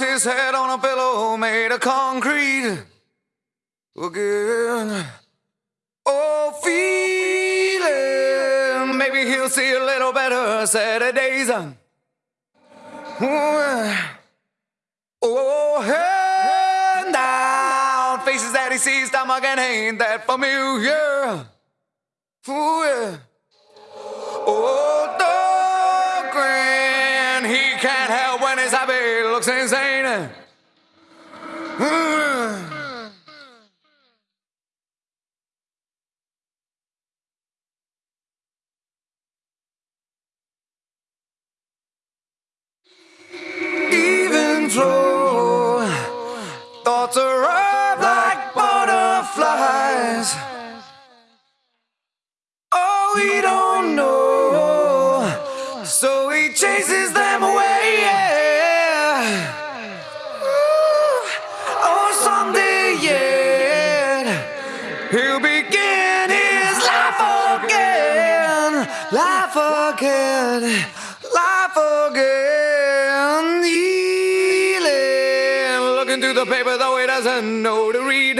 his head on a pillow made of concrete again. Oh, feeling maybe he'll see a little better Saturdays. Oh, hand down faces that he sees, stomach and ain't that familiar. Ooh, yeah. Oh, the grin. He can't help when his happy looks insane. Even flow, life again, life again. Healing, looking through the paper though he doesn't know to read.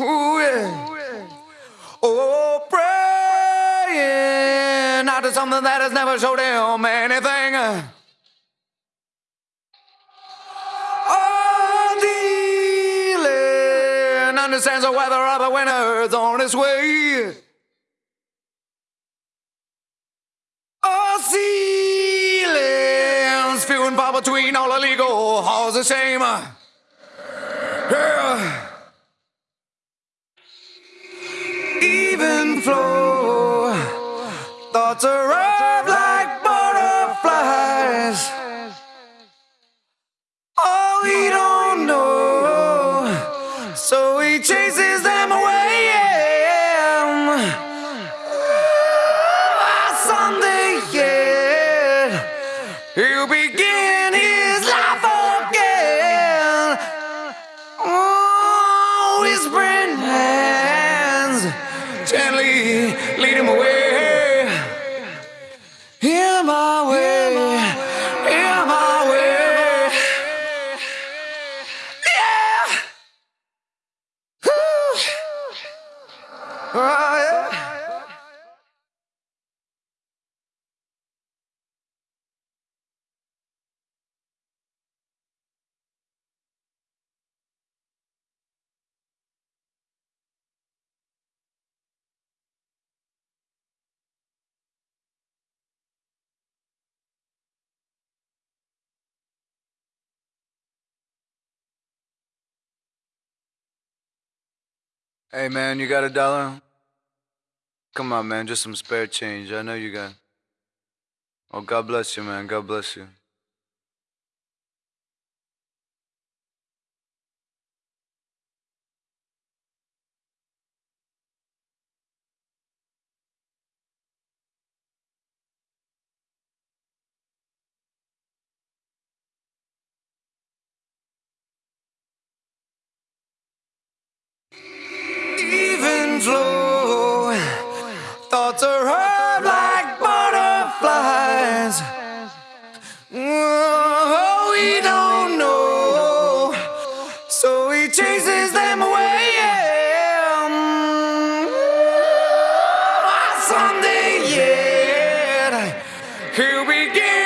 Ooh, yeah. Oh, praying out to something that has never showed him anything. Understands the weather of the winter's on its way. Oh, ceilings few and far between all illegal halls the shame. Yeah. even flow. Thoughts arrive he'll begin his life again. Oh, whispering hands gently lead him away. Hey man, you got a dollar? Come on, man, just some spare change. I know you got. Oh, God bless you, man. God bless you. Flow. Thoughts arrive like butterflies. Oh, we don't know, so he chases them away. Ah, Someday yet, he'll begin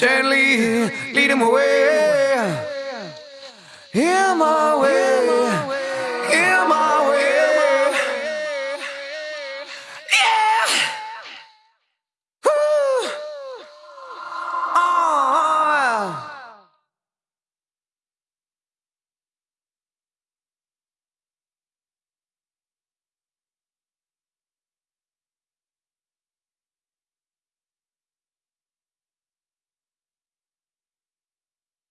gently lead him away.